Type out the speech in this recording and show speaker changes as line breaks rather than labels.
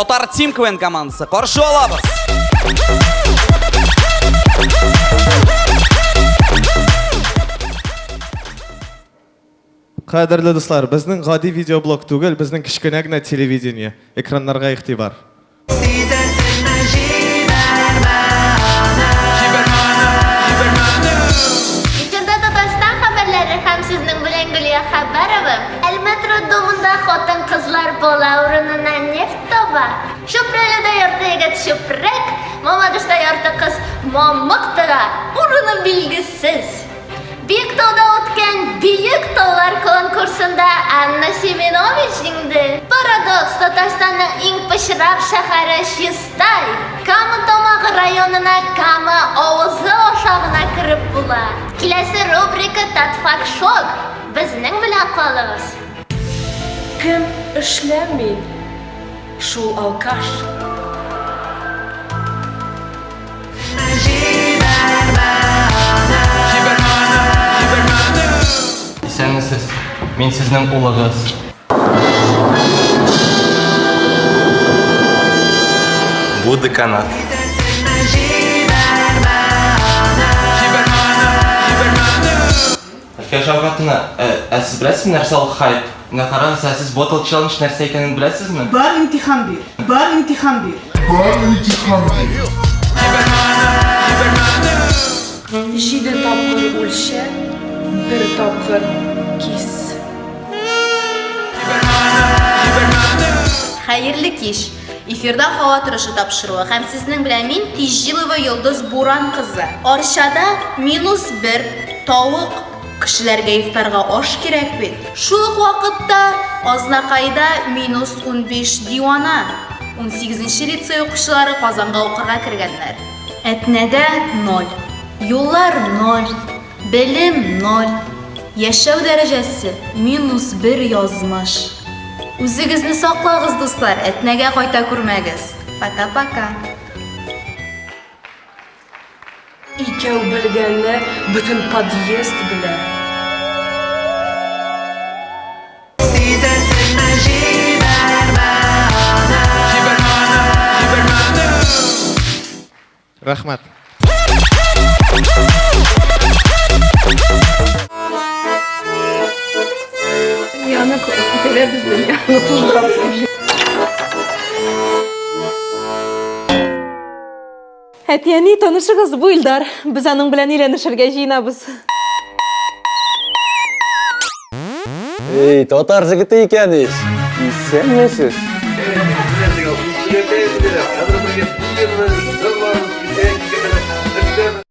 Балалар Тим КВН командасы. Қаршы алабыз.
Қадірлі достар, біздің ғади видеоблог түгел, біздің кішкене генә телевидение. Экраннарға игътибар.
Ярты егет чүпрәк, Мамадышта ярты кыз мамык тыга. Урыны билгесез. Биектауда үткән Биек таулар конкурсында Анна Семенович җиңде. Парадокс Татарстанның иң пычрак шәһәре Чистай. Кама Тамагы районына Кама авызы аша гына кереп була. Киләсе рубрика Татфак Шок. Безнең белән калыгыз.
Кем эшләми? Шул алкаш.
Исәнмесез, мин сезнең улыгыз. Бу деканат. Әлфия Шавкатовна, ә, ә сез беләсезме нәрсә ул хайп? Менә карагыз, ә сез ботл челлендж икәнен беләсезме?
Бар имтихан бир. Бар имтихан бир.
Җиде тапкыр үлчә, бер тапкыр кис.
Хәерле кич. Эфирда һава торышы тапшыруы һәм сезнең белән мин Тизжилова Йолдыз Буран кызы. Арчада минус 1 тавык кешеләргә ифтарга аш кирәк бит. Шул ук Азнакайда минус 15 дивана. 18нче лицей укучылары Казанга укырга кергәннәр. Әтнәдә 0. Юллар 0. Белем 0. Яшәү дәрәҗәсе минус 1 язмыш. Үзегезне саклагыз, дуслар, әтнәгә кайта күрмәгез. Пока-пока.
Икәү белгәнне бөтен она теля
без
меня, она тоже драмский
Әтияни танышығыз бу Илдар. Без аның белән әйләнешергә җыенабыз.
Эй, татар җегете икән ич. Исәнмесез?